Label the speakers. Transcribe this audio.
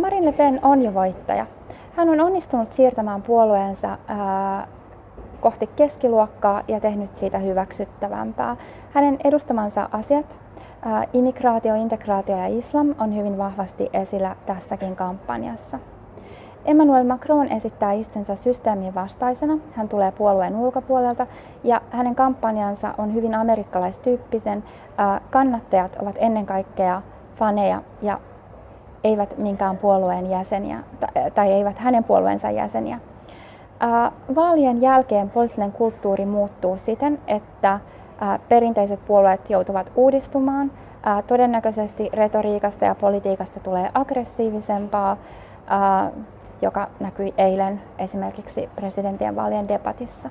Speaker 1: Marine Le Pen on jo voittaja. Hän on onnistunut siirtämään puolueensa kohti keskiluokkaa ja tehnyt siitä hyväksyttävämpää. Hänen edustamansa asiat, immigraatio, integraatio ja islam on hyvin vahvasti esillä tässäkin kampanjassa. Emmanuel Macron esittää itsensä systeemin vastaisena. Hän tulee puolueen ulkopuolelta ja hänen kampanjansa on hyvin amerikkalaistyyppisen. Kannattajat ovat ennen kaikkea faneja ja eivät minkään puolueen jäseniä tai eivät hänen puolueensa jäseniä. Vaalien jälkeen poliittinen kulttuuri muuttuu siten, että perinteiset puolueet joutuvat uudistumaan. Todennäköisesti retoriikasta ja politiikasta tulee aggressiivisempaa, joka näkyi eilen esimerkiksi presidentien vaalien debatissa.